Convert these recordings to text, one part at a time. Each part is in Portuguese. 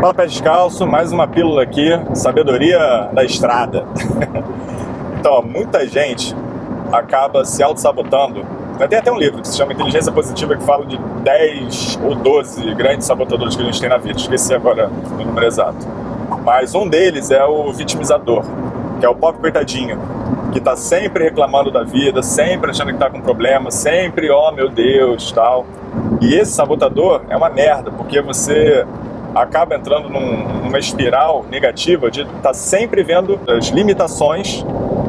Fala Pé Descalço, mais uma pílula aqui, sabedoria da estrada. então, muita gente acaba se auto-sabotando. Tem até um livro que se chama Inteligência Positiva que fala de 10 ou 12 grandes sabotadores que a gente tem na vida. Esqueci agora o número exato. Mas um deles é o vitimizador, que é o pobre coitadinho, que tá sempre reclamando da vida, sempre achando que tá com problema, sempre, oh meu Deus, tal. E esse sabotador é uma merda, porque você acaba entrando num, numa espiral negativa de estar tá sempre vendo as limitações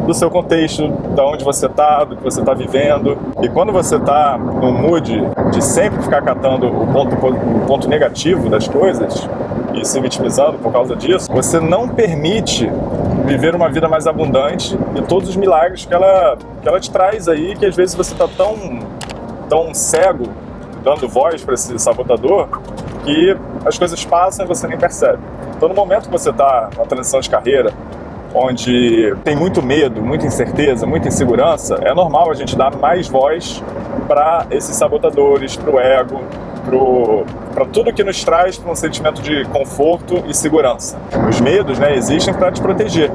do seu contexto, da onde você está, do que você está vivendo. E quando você está num mood de sempre ficar catando o ponto, o ponto negativo das coisas e se vitimizando por causa disso, você não permite viver uma vida mais abundante e todos os milagres que ela, que ela te traz aí, que às vezes você está tão, tão cego, dando voz para esse sabotador, que as coisas passam e você nem percebe. Então, no momento que você está na transição de carreira, onde tem muito medo, muita incerteza, muita insegurança, é normal a gente dar mais voz para esses sabotadores, para o ego, para tudo que nos traz para um sentimento de conforto e segurança. Os medos né, existem para te proteger,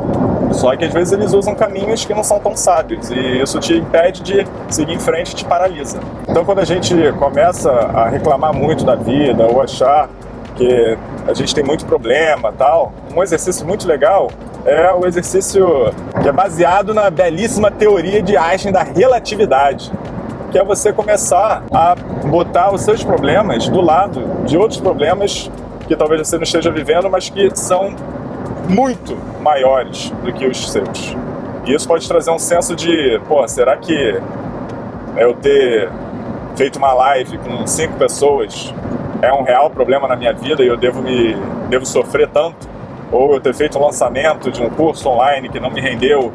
só que às vezes eles usam caminhos que não são tão sábios e isso te impede de seguir em frente, te paralisa. Então quando a gente começa a reclamar muito da vida ou achar que a gente tem muito problema tal, um exercício muito legal é o exercício que é baseado na belíssima teoria de Einstein da relatividade que é você começar a botar os seus problemas do lado de outros problemas que talvez você não esteja vivendo, mas que são muito maiores do que os seus. E isso pode trazer um senso de, pô, será que eu ter feito uma live com cinco pessoas é um real problema na minha vida e eu devo me devo sofrer tanto? Ou eu ter feito um lançamento de um curso online que não me rendeu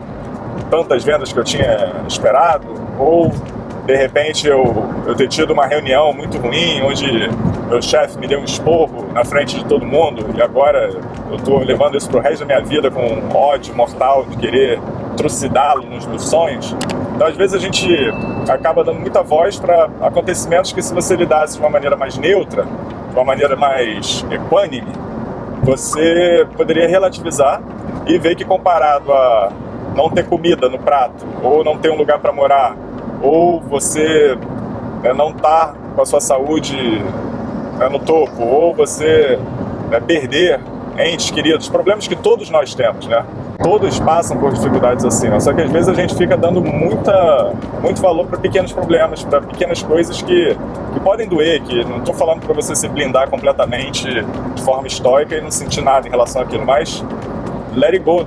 tantas vendas que eu tinha esperado? Ou de repente eu, eu ter tido uma reunião muito ruim, onde meu chefe me deu um esporro na frente de todo mundo e agora eu estou levando isso para o resto da minha vida com um ódio mortal de querer trucidá-lo nos meus sonhos. Então às vezes a gente acaba dando muita voz para acontecimentos que se você lidasse de uma maneira mais neutra, de uma maneira mais equânime, você poderia relativizar e ver que comparado a não ter comida no prato ou não ter um lugar para morar ou você né, não está com a sua saúde né, no topo, ou você né, perder entes queridos, problemas que todos nós temos, né? Todos passam por dificuldades assim, né? só que às vezes a gente fica dando muita, muito valor para pequenos problemas, para pequenas coisas que, que podem doer, que não estou falando para você se blindar completamente de forma estoica e não sentir nada em relação àquilo, mas let it go.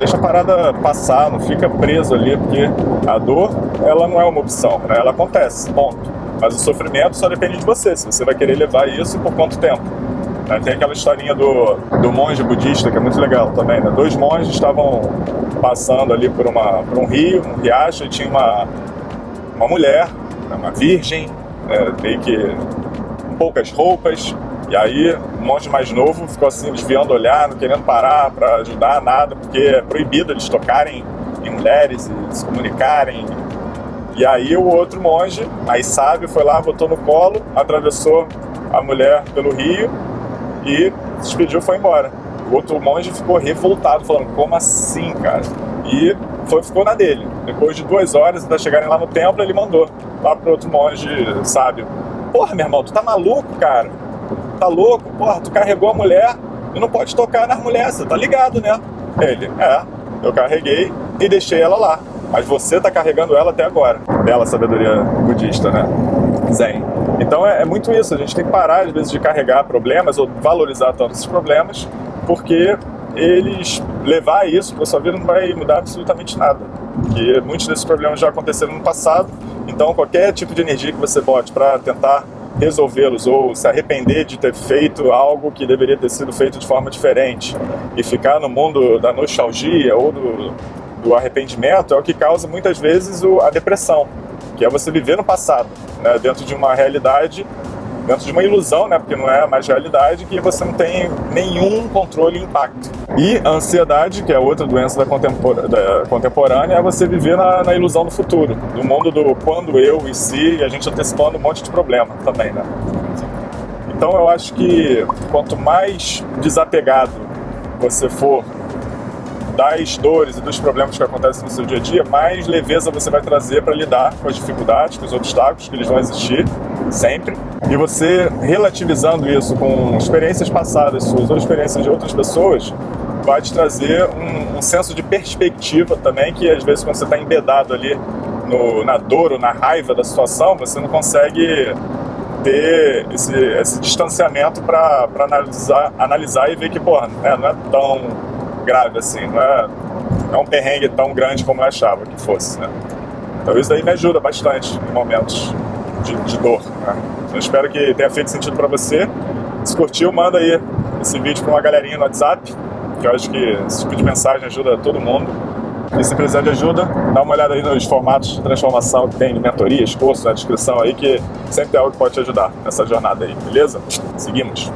Deixa a parada passar, não fica preso ali, porque a dor, ela não é uma opção, né? ela acontece, ponto. Mas o sofrimento só depende de você, se você vai querer levar isso por quanto tempo. Né? Tem aquela historinha do, do monge budista, que é muito legal também, né? Dois monges estavam passando ali por, uma, por um rio, um riacho, e tinha uma, uma mulher, né? uma virgem, é, meio que com poucas roupas, e aí, um monte mais novo ficou assim, desviando o olhar, não querendo parar para ajudar, nada, porque é proibido eles tocarem em mulheres e se comunicarem. E aí o outro monge, mais sábio, foi lá, botou no colo, atravessou a mulher pelo rio e se despediu foi embora. O outro monge ficou revoltado, falando, como assim, cara? E foi, ficou na dele. Depois de duas horas, até chegarem lá no templo, ele mandou lá pro outro monge sábio. Porra, meu irmão, tu tá maluco, cara? tá louco? Porra, tu carregou a mulher e não pode tocar nas mulheres, você tá ligado, né? Ele, é, eu carreguei e deixei ela lá. Mas você tá carregando ela até agora. Bela sabedoria budista, né? Zen. Então é, é, muito isso, a gente tem que parar às vezes de carregar problemas ou valorizar tanto esses problemas, porque eles levar isso para sua vida não vai mudar absolutamente nada. Porque muitos desses problemas já aconteceram no passado, então qualquer tipo de energia que você bote para tentar resolvê-los ou se arrepender de ter feito algo que deveria ter sido feito de forma diferente e ficar no mundo da nostalgia ou do, do arrependimento é o que causa muitas vezes o, a depressão, que é você viver no passado, né, dentro de uma realidade dentro de uma ilusão, né, porque não é mais realidade, que você não tem nenhum controle e impacto. E a ansiedade, que é outra doença da, contempor da contemporânea, é você viver na, na, ilusão do futuro, do mundo do quando, eu e se, e a gente antecipando um monte de problema também, né? Então eu acho que quanto mais desapegado você for das dores e dos problemas que acontecem no seu dia a dia, mais leveza você vai trazer para lidar com as dificuldades, com os obstáculos que eles vão existir sempre. E você relativizando isso com experiências passadas suas ou experiências de outras pessoas, vai te trazer um, um senso de perspectiva também, que às vezes quando você está embedado ali no, na dor ou na raiva da situação, você não consegue ter esse, esse distanciamento para analisar, analisar e ver que, porra, né, não é tão grave assim, não é, não é um perrengue tão grande como eu achava que fosse, né? Então isso aí me ajuda bastante em momentos de, de dor, né? Espero que tenha feito sentido para você. Se curtiu, manda aí esse vídeo para uma galerinha no WhatsApp, que eu acho que esse tipo de mensagem ajuda todo mundo. E se precisar de ajuda, dá uma olhada aí nos formatos de transformação que tem, mentorias, cursos na descrição aí, que sempre é algo que pode te ajudar nessa jornada aí, beleza? Seguimos!